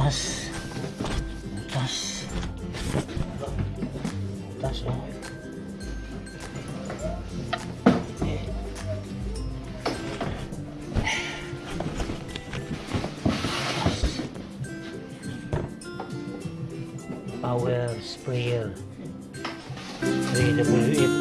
tas tas tas power sprayer Three W.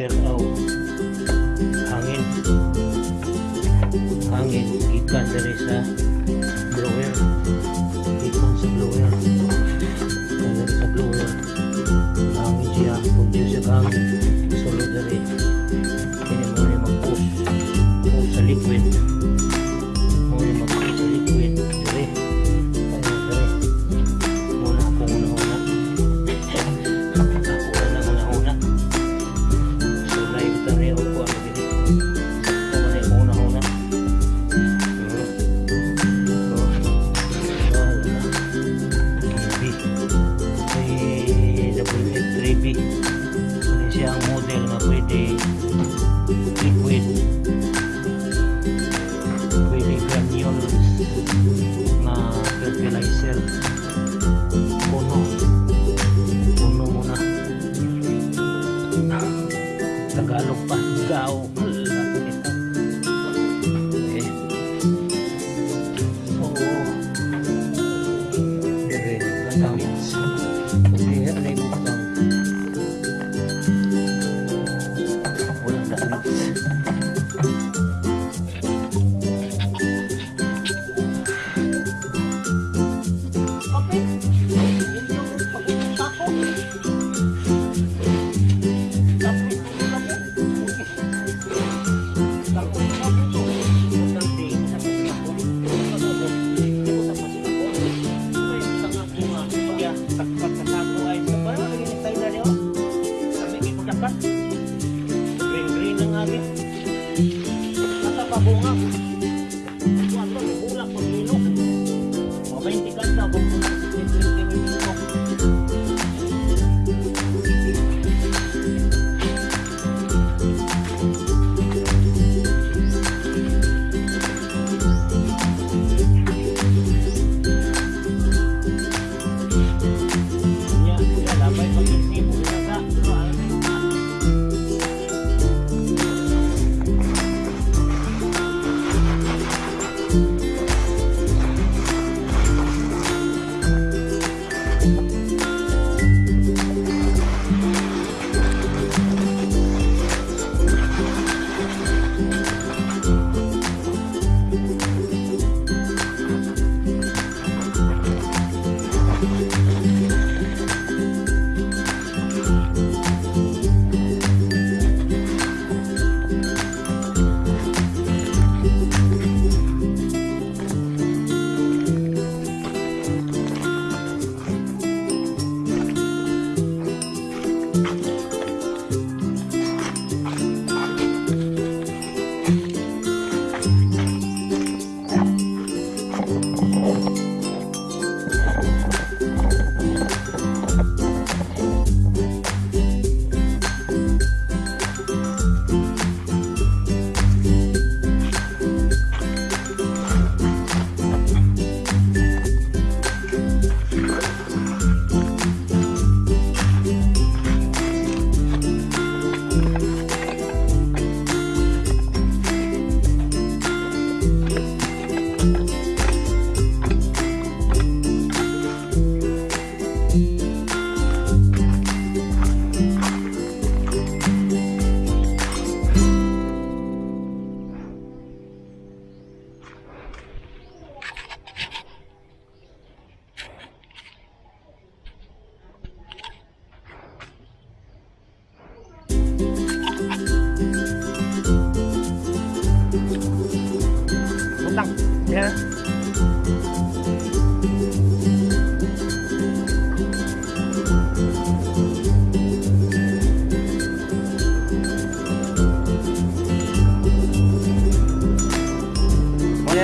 their own.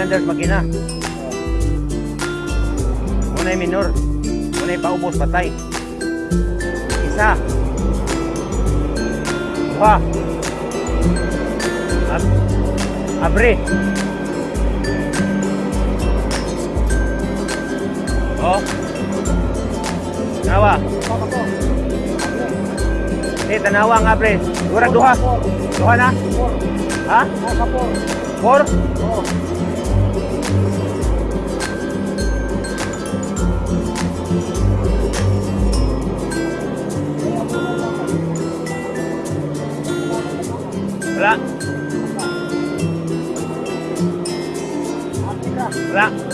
standard makina. Unay minor, unay paubos patay. Isa. Dua. Ab abre. Oh. Nawa. Eh, tanawa nga pre. Gura duha. Duha na? Ha? Four? Oo. Ra. Ra.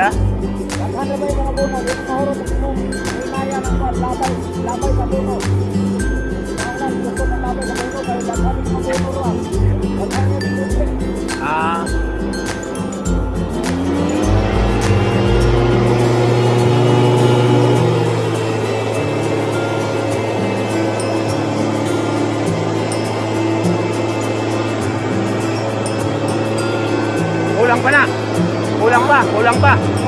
Da? Ah. Kulang pa na. Kulang pa, kulang pa.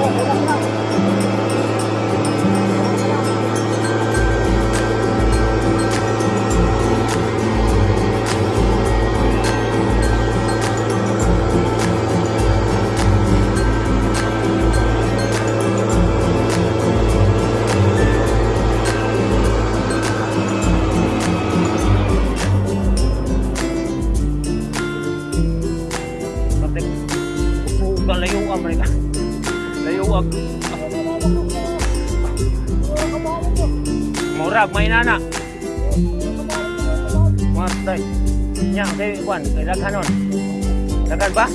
thời ra ngắn rồi. Đã gần quá.